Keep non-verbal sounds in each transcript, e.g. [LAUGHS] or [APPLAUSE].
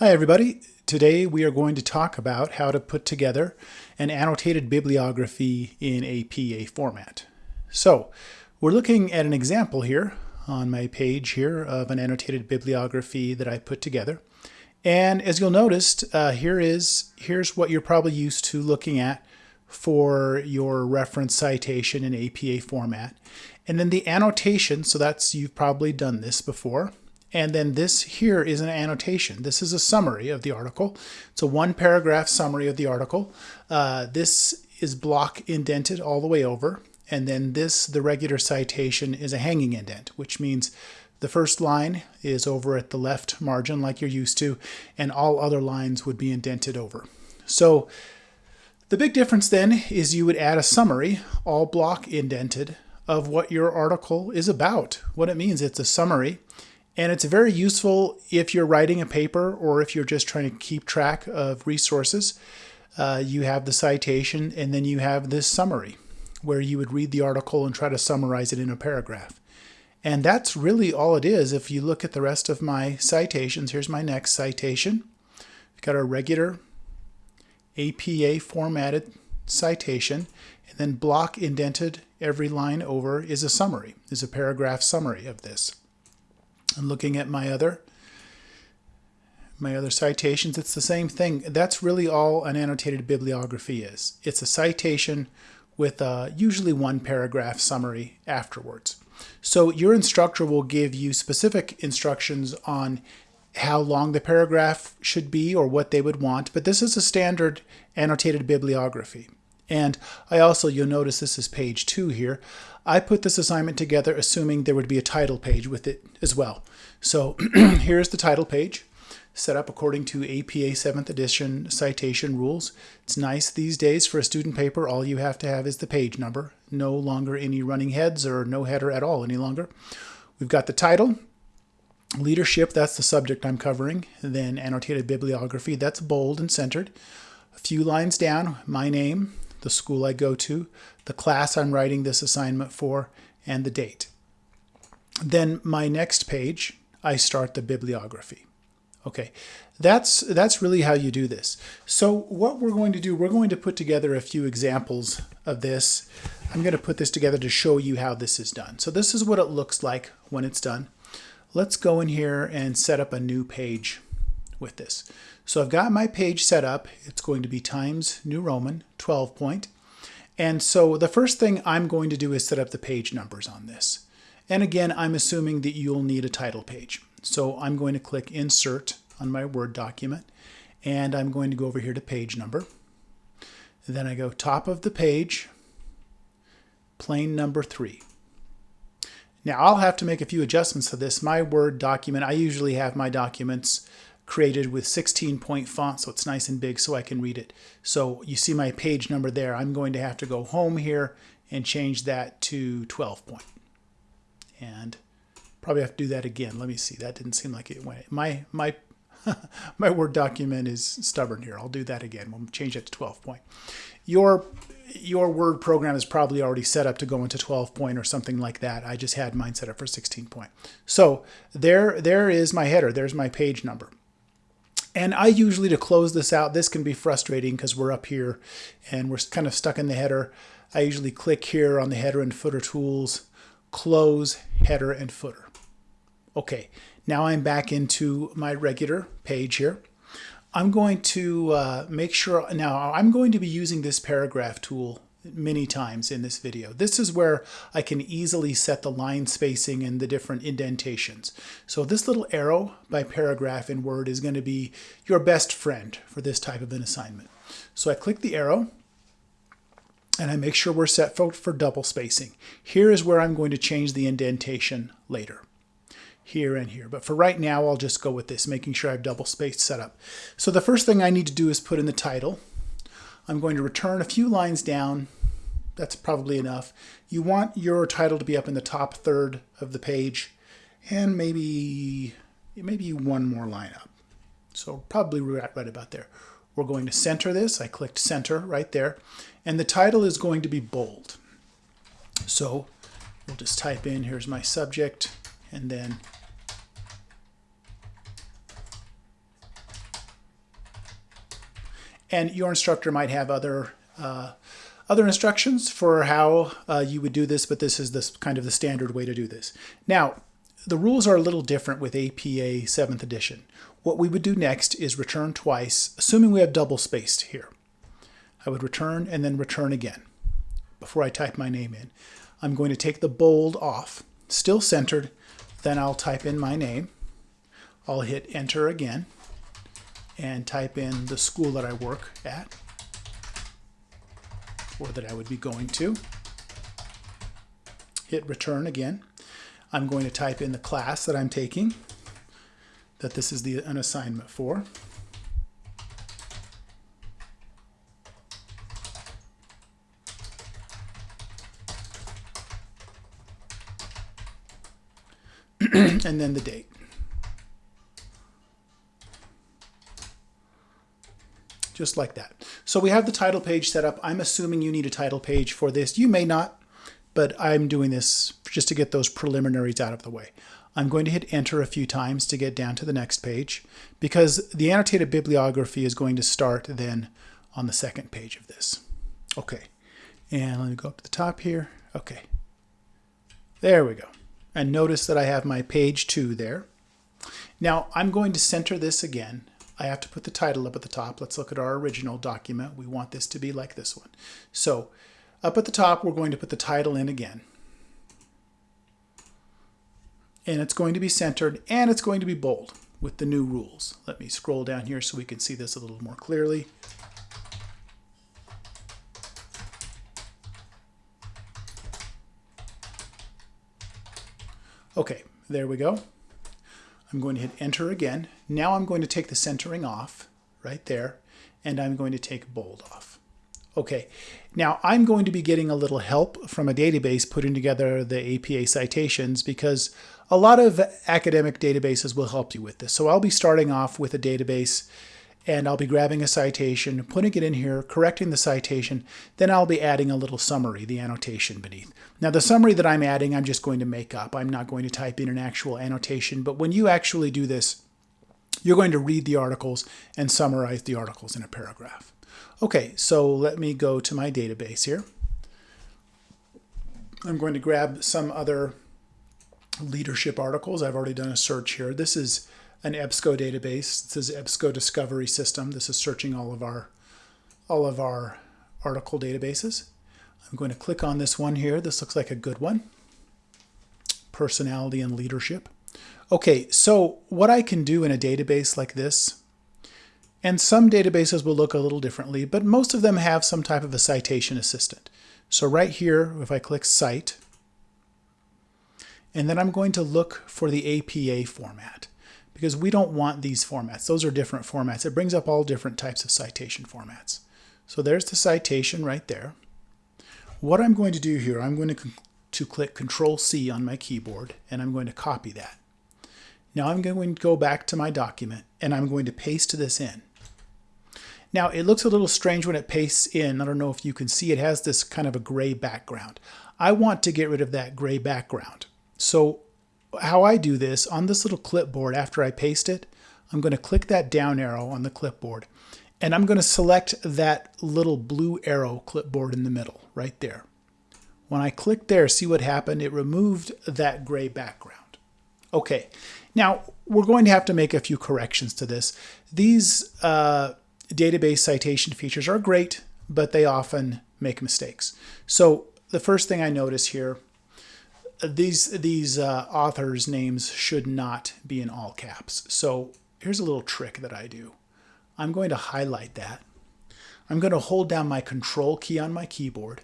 Hi everybody. Today we are going to talk about how to put together an annotated bibliography in APA format. So we're looking at an example here on my page here of an annotated bibliography that I put together. And as you'll notice, uh, here is here's what you're probably used to looking at for your reference citation in APA format. And then the annotation, so that's you've probably done this before. And then this here is an annotation. This is a summary of the article. It's a one paragraph summary of the article. Uh, this is block indented all the way over. And then this, the regular citation, is a hanging indent, which means the first line is over at the left margin like you're used to, and all other lines would be indented over. So the big difference then is you would add a summary, all block indented, of what your article is about, what it means. It's a summary. And it's very useful if you're writing a paper or if you're just trying to keep track of resources. Uh, you have the citation and then you have this summary where you would read the article and try to summarize it in a paragraph. And that's really all it is. If you look at the rest of my citations, here's my next citation. We've got our regular APA formatted citation, and then block indented every line over is a summary, is a paragraph summary of this. And looking at my other my other citations, it's the same thing. That's really all an annotated bibliography is. It's a citation with a, usually one paragraph summary afterwards. So your instructor will give you specific instructions on how long the paragraph should be or what they would want, but this is a standard annotated bibliography. And I also, you'll notice this is page two here. I put this assignment together assuming there would be a title page with it as well. So [CLEARS THROAT] here's the title page set up according to APA 7th edition citation rules. It's nice these days for a student paper. All you have to have is the page number. No longer any running heads or no header at all any longer. We've got the title, leadership, that's the subject I'm covering. Then annotated bibliography, that's bold and centered. A few lines down, my name, the school I go to, the class I'm writing this assignment for, and the date. Then my next page, I start the bibliography. Okay, that's, that's really how you do this. So what we're going to do, we're going to put together a few examples of this. I'm going to put this together to show you how this is done. So this is what it looks like when it's done. Let's go in here and set up a new page with this. So I've got my page set up. It's going to be Times New Roman 12 point. And so the first thing I'm going to do is set up the page numbers on this. And again, I'm assuming that you'll need a title page. So I'm going to click Insert on my Word document. And I'm going to go over here to page number. Then I go top of the page, plain number 3. Now I'll have to make a few adjustments to this. My Word document, I usually have my documents created with 16 point font so it's nice and big so I can read it. So you see my page number there. I'm going to have to go home here and change that to 12 point. And probably have to do that again. Let me see. That didn't seem like it went. My my [LAUGHS] my Word document is stubborn here. I'll do that again. We'll change it to 12 point. Your your Word program is probably already set up to go into 12 point or something like that. I just had mine set up for 16 point. So there, there is my header. There's my page number. And I usually, to close this out, this can be frustrating because we're up here and we're kind of stuck in the header. I usually click here on the header and footer tools, close header and footer. Okay, now I'm back into my regular page here. I'm going to uh, make sure, now I'm going to be using this paragraph tool many times in this video. This is where I can easily set the line spacing and the different indentations. So this little arrow by paragraph in Word is going to be your best friend for this type of an assignment. So I click the arrow and I make sure we're set for, for double spacing. Here is where I'm going to change the indentation later here and here. But for right now, I'll just go with this, making sure I have double space set up. So the first thing I need to do is put in the title. I'm going to return a few lines down. That's probably enough. You want your title to be up in the top third of the page and maybe, maybe one more line up. So probably right, about there. We're going to center this. I clicked center right there. And the title is going to be bold. So we'll just type in, here's my subject, and then And your instructor might have other uh, other instructions for how uh, you would do this, but this is this kind of the standard way to do this. Now, the rules are a little different with APA 7th edition. What we would do next is return twice, assuming we have double spaced here. I would return and then return again before I type my name in. I'm going to take the bold off, still centered, then I'll type in my name. I'll hit enter again and type in the school that I work at or that I would be going to. Hit return again. I'm going to type in the class that I'm taking, that this is the, an assignment for. [CLEARS THROAT] and then the date. Just like that. So we have the title page set up. I'm assuming you need a title page for this. You may not, but I'm doing this just to get those preliminaries out of the way. I'm going to hit enter a few times to get down to the next page because the annotated bibliography is going to start then on the second page of this. Okay, and let me go up to the top here. Okay, there we go. And notice that I have my page two there. Now I'm going to center this again I have to put the title up at the top. Let's look at our original document. We want this to be like this one. So up at the top, we're going to put the title in again. And it's going to be centered and it's going to be bold with the new rules. Let me scroll down here so we can see this a little more clearly. Okay, there we go. I'm going to hit enter again. Now I'm going to take the centering off right there and I'm going to take bold off. Okay, now I'm going to be getting a little help from a database putting together the APA citations because a lot of academic databases will help you with this. So I'll be starting off with a database and I'll be grabbing a citation, putting it in here, correcting the citation, then I'll be adding a little summary, the annotation beneath. Now the summary that I'm adding, I'm just going to make up. I'm not going to type in an actual annotation, but when you actually do this, you're going to read the articles and summarize the articles in a paragraph. Okay, so let me go to my database here. I'm going to grab some other leadership articles. I've already done a search here. This is an EBSCO database. This is EBSCO Discovery System. This is searching all of our all of our article databases. I'm going to click on this one here. This looks like a good one. Personality and leadership. Okay, so what I can do in a database like this, and some databases will look a little differently, but most of them have some type of a citation assistant. So right here, if I click Cite, and then I'm going to look for the APA format because we don't want these formats. Those are different formats. It brings up all different types of citation formats. So there's the citation right there. What I'm going to do here, I'm going to, to click Control C on my keyboard and I'm going to copy that. Now I'm going to go back to my document and I'm going to paste this in. Now it looks a little strange when it pastes in. I don't know if you can see it has this kind of a gray background. I want to get rid of that gray background. So how I do this on this little clipboard after I paste it, I'm going to click that down arrow on the clipboard and I'm going to select that little blue arrow clipboard in the middle right there. When I click there, see what happened? It removed that gray background. Okay, now we're going to have to make a few corrections to this. These uh, database citation features are great, but they often make mistakes. So the first thing I notice here these these uh, authors' names should not be in all caps. So here's a little trick that I do. I'm going to highlight that. I'm going to hold down my control key on my keyboard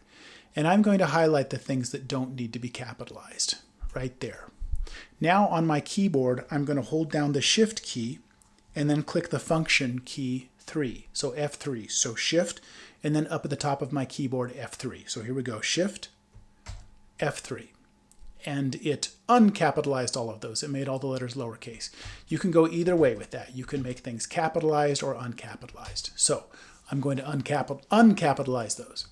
and I'm going to highlight the things that don't need to be capitalized right there. Now on my keyboard, I'm going to hold down the shift key and then click the function key 3. So F3. So shift and then up at the top of my keyboard F3. So here we go. Shift F3 and it uncapitalized all of those. It made all the letters lowercase. You can go either way with that. You can make things capitalized or uncapitalized. So I'm going to uncapital, uncapitalize those.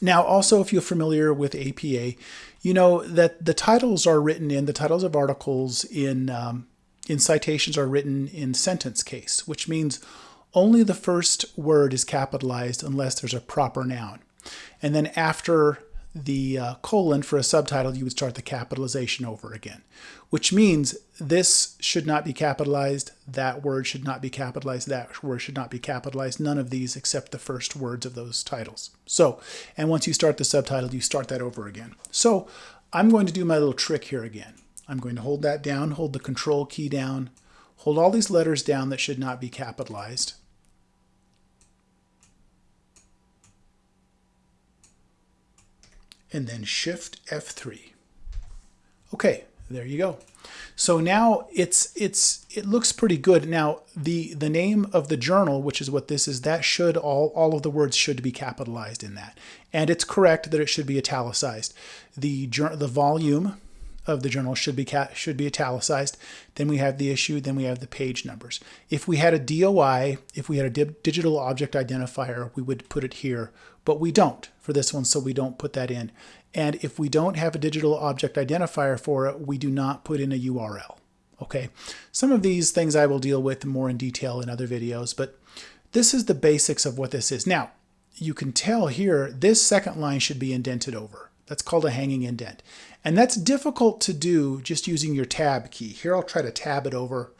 Now, also, if you're familiar with APA, you know that the titles are written in, the titles of articles in, um, in citations are written in sentence case, which means only the first word is capitalized unless there's a proper noun. And then after the uh, colon for a subtitle, you would start the capitalization over again, which means this should not be capitalized, that word should not be capitalized, that word should not be capitalized, none of these except the first words of those titles. So, and once you start the subtitle, you start that over again. So I'm going to do my little trick here again. I'm going to hold that down, hold the control key down, hold all these letters down that should not be capitalized. And then Shift F3. Okay, there you go. So now it's it's it looks pretty good. Now the the name of the journal, which is what this is, that should all all of the words should be capitalized in that, and it's correct that it should be italicized. The the volume of the journal should be should be italicized. Then we have the issue. Then we have the page numbers. If we had a DOI, if we had a digital object identifier, we would put it here, but we don't for this one, so we don't put that in. And if we don't have a digital object identifier for it, we do not put in a URL. Okay, some of these things I will deal with more in detail in other videos, but this is the basics of what this is. Now, you can tell here, this second line should be indented over. That's called a hanging indent. And that's difficult to do just using your tab key. Here I'll try to tab it over.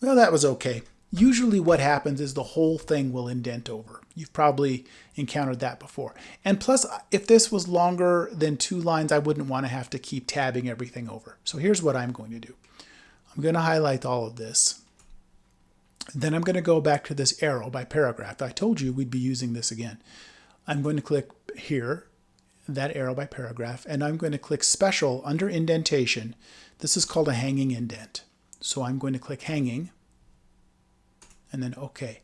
Well, that was okay. Usually what happens is the whole thing will indent over. You've probably encountered that before. And plus, if this was longer than two lines, I wouldn't want to have to keep tabbing everything over. So here's what I'm going to do. I'm going to highlight all of this. Then I'm going to go back to this arrow by paragraph. I told you we'd be using this again. I'm going to click here that arrow by paragraph, and I'm going to click Special under Indentation. This is called a hanging indent. So I'm going to click Hanging, and then OK.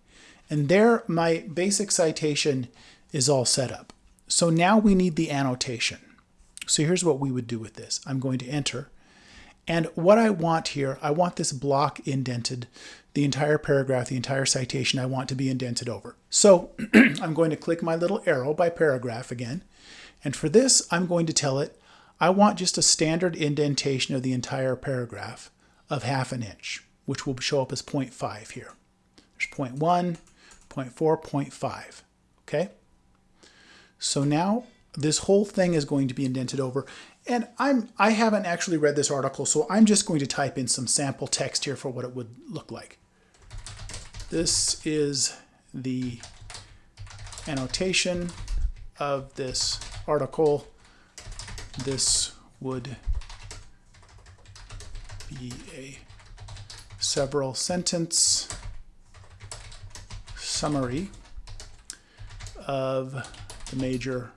And there, my basic citation is all set up. So now we need the annotation. So here's what we would do with this. I'm going to enter. And what I want here, I want this block indented, the entire paragraph, the entire citation, I want to be indented over. So [CLEARS THROAT] I'm going to click my little arrow by paragraph again. And for this, I'm going to tell it, I want just a standard indentation of the entire paragraph of half an inch, which will show up as 0.5 here. There's 0.1, 0.4, 0.5, okay? So now this whole thing is going to be indented over. And I'm, I haven't actually read this article, so I'm just going to type in some sample text here for what it would look like. This is the annotation of this article, this would be a several sentence summary of the major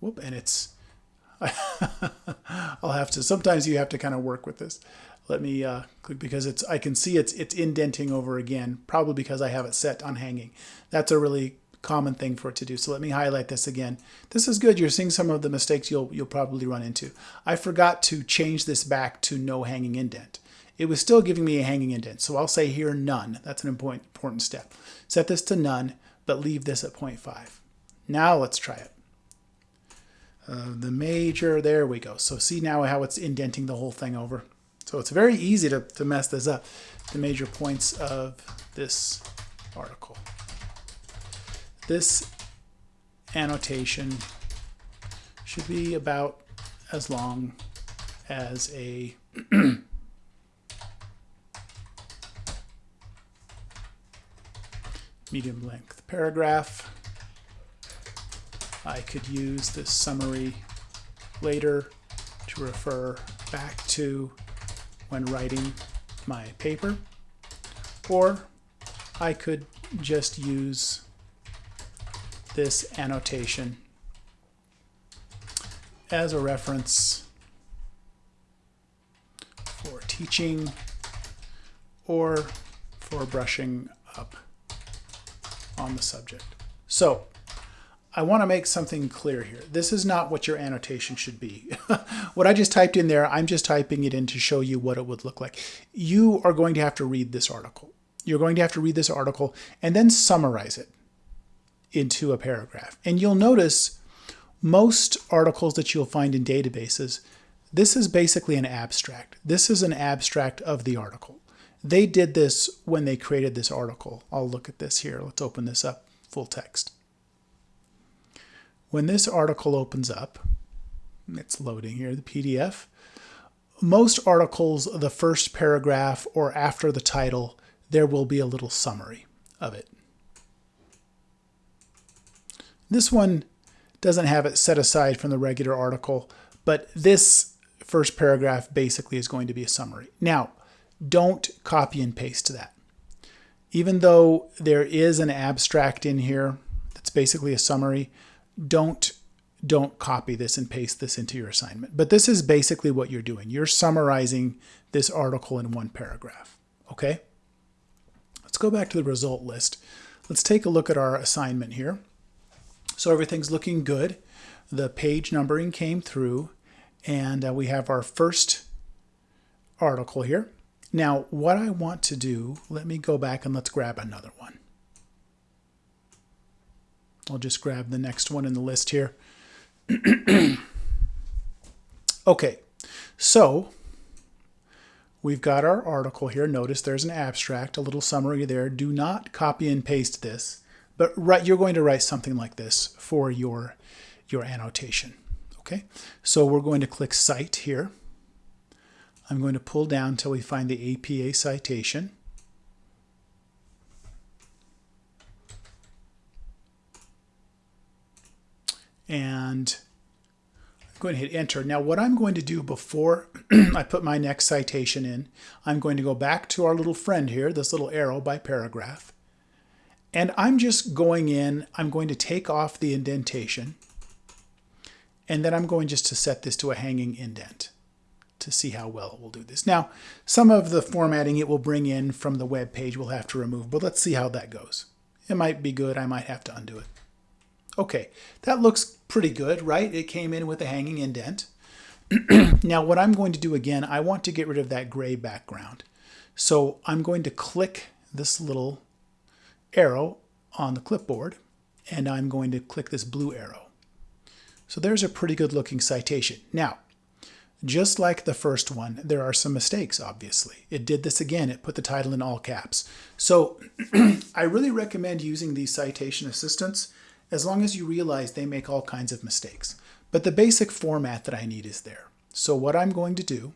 whoop and it's [LAUGHS] I'll have to sometimes you have to kind of work with this. Let me uh, click because it's I can see it's it's indenting over again probably because I have it set on hanging. That's a really common thing for it to do. So let me highlight this again. This is good. You're seeing some of the mistakes you'll, you'll probably run into. I forgot to change this back to no hanging indent. It was still giving me a hanging indent. So I'll say here none. That's an important, important step. Set this to none, but leave this at 0.5. Now let's try it. Uh, the major, there we go. So see now how it's indenting the whole thing over. So it's very easy to, to mess this up. The major points of this article. This annotation should be about as long as a [CLEARS THROAT] medium length paragraph. I could use this summary later to refer back to when writing my paper, or I could just use this annotation as a reference for teaching or for brushing up on the subject. So I want to make something clear here. This is not what your annotation should be. [LAUGHS] what I just typed in there, I'm just typing it in to show you what it would look like. You are going to have to read this article. You're going to have to read this article and then summarize it into a paragraph. And you'll notice most articles that you'll find in databases, this is basically an abstract. This is an abstract of the article. they did this when they created this article. I'll look at this here. Let's open this up, full text. When this article opens up, it's loading here, the PDF, most articles, the first paragraph or after the title, there will be a little summary of it. This one doesn't have it set aside from the regular article, but this first paragraph basically is going to be a summary. Now, don't copy and paste that. Even though there is an abstract in here that's basically a summary, don't don't copy this and paste this into your assignment. But this is basically what you're doing. You're summarizing this article in one paragraph. Okay? Let's go back to the result list. Let's take a look at our assignment here. So everything's looking good. The page numbering came through and uh, we have our first article here. Now, what I want to do, let me go back and let's grab another one. I'll just grab the next one in the list here. [CLEARS THROAT] okay, so we've got our article here. Notice there's an abstract, a little summary there. Do not copy and paste this, but you're going to write something like this for your, your annotation. Okay, so we're going to click Cite here. I'm going to pull down until we find the APA citation. and I'm going to hit enter. Now what I'm going to do before [CLEARS THROAT] I put my next citation in, I'm going to go back to our little friend here, this little arrow by paragraph, and I'm just going in, I'm going to take off the indentation, and then I'm going just to set this to a hanging indent to see how well it will do this. Now, some of the formatting it will bring in from the web page we'll have to remove, but let's see how that goes. It might be good, I might have to undo it. Okay, that looks pretty good, right? It came in with a hanging indent. [CLEARS THROAT] now what I'm going to do again, I want to get rid of that gray background. So I'm going to click this little arrow on the clipboard and I'm going to click this blue arrow. So there's a pretty good looking citation. Now, just like the first one, there are some mistakes, obviously. It did this again. It put the title in all caps. So [CLEARS THROAT] I really recommend using these citation assistants as long as you realize they make all kinds of mistakes. But the basic format that I need is there. So what I'm going to do,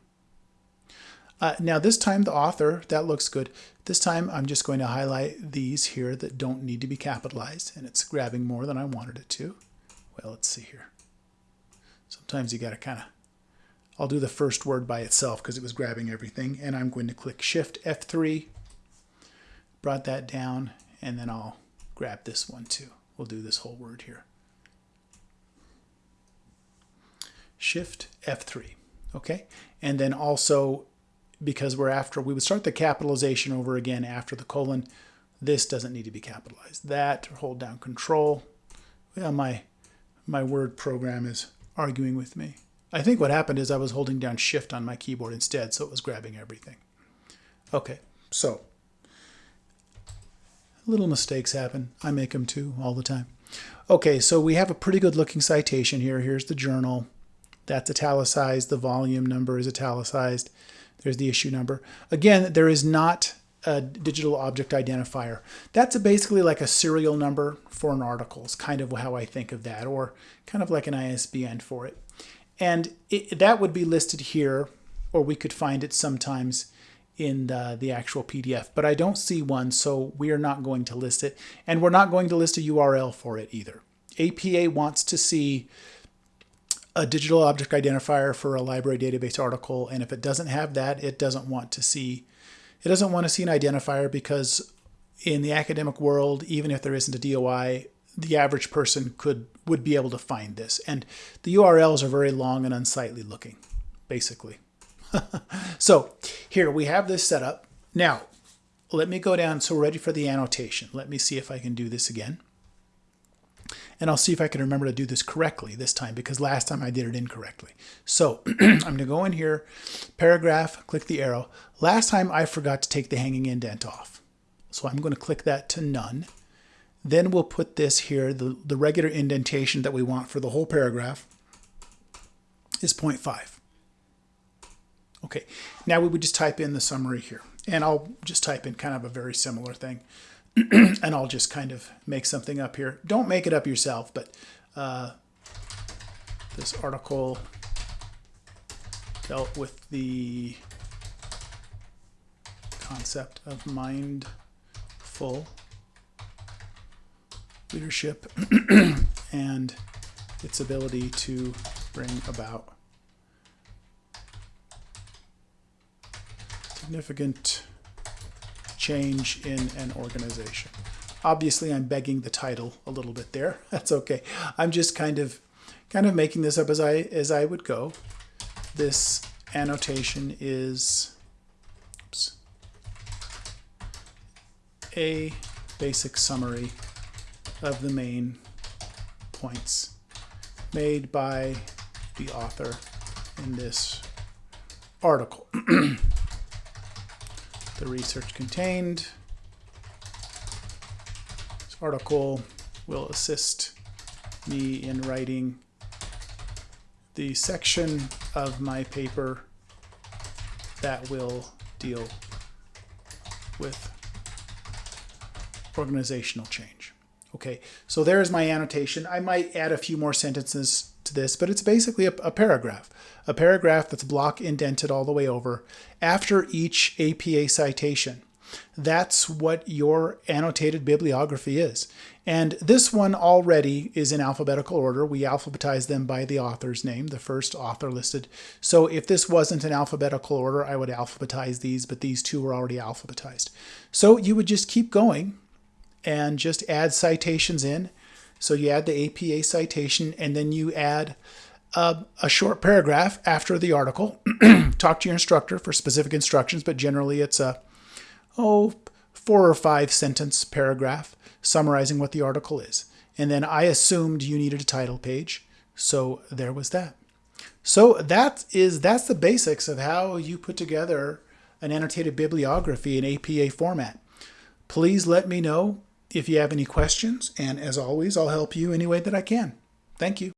uh, now this time the author, that looks good. This time I'm just going to highlight these here that don't need to be capitalized and it's grabbing more than I wanted it to. Well, let's see here. Sometimes you got to kind of, I'll do the first word by itself because it was grabbing everything and I'm going to click Shift F3, brought that down and then I'll grab this one too. We'll do this whole word here. Shift F3, okay? And then also, because we're after, we would start the capitalization over again after the colon. This doesn't need to be capitalized. That, hold down Control. Well, my, my word program is arguing with me. I think what happened is I was holding down Shift on my keyboard instead, so it was grabbing everything. Okay, so little mistakes happen. I make them too all the time. Okay, so we have a pretty good looking citation here. Here's the journal. That's italicized. The volume number is italicized. There's the issue number. Again, there is not a digital object identifier. That's basically like a serial number for an article. It's kind of how I think of that, or kind of like an ISBN for it. And it, that would be listed here, or we could find it sometimes in the, the actual PDF, but I don't see one, so we are not going to list it. And we're not going to list a URL for it either. APA wants to see a digital object identifier for a library database article, and if it doesn't have that, it doesn't want to see it doesn't want to see an identifier because in the academic world, even if there isn't a DOI, the average person could would be able to find this. And the URLs are very long and unsightly looking, basically. [LAUGHS] so here we have this set up. Now, let me go down. So we're ready for the annotation. Let me see if I can do this again. And I'll see if I can remember to do this correctly this time because last time I did it incorrectly. So [CLEARS THROAT] I'm going to go in here, paragraph, click the arrow. Last time I forgot to take the hanging indent off. So I'm going to click that to none. Then we'll put this here, the, the regular indentation that we want for the whole paragraph is 0.5. Okay, now we would just type in the summary here. And I'll just type in kind of a very similar thing. [CLEARS THROAT] and I'll just kind of make something up here. Don't make it up yourself, but uh, this article dealt with the concept of mindful leadership [CLEARS THROAT] and its ability to bring about significant change in an organization. Obviously, I'm begging the title a little bit there. [LAUGHS] That's okay. I'm just kind of kind of making this up as I as I would go. This annotation is oops, a basic summary of the main points made by the author in this article. [CLEARS THROAT] the research contained. This article will assist me in writing the section of my paper that will deal with organizational change. Okay, so there's my annotation. I might add a few more sentences to this, but it's basically a, a, paragraph. A paragraph that's block indented all the way over after each APA citation. That's what your annotated bibliography is. And this one already is in alphabetical order. We alphabetize them by the author's name, the first author listed. So if this wasn't in alphabetical order, I would alphabetize these, but these two were already alphabetized. So you would just keep going and just add citations in. So you add the APA citation and then you add a, a short paragraph after the article. [CLEARS THROAT] Talk to your instructor for specific instructions, but generally it's a, oh, four or five sentence paragraph summarizing what the article is. And then I assumed you needed a title page. So there was that. So that is that's the basics of how you put together an annotated bibliography in APA format. Please let me know if you have any questions, and as always, I'll help you any way that I can. Thank you.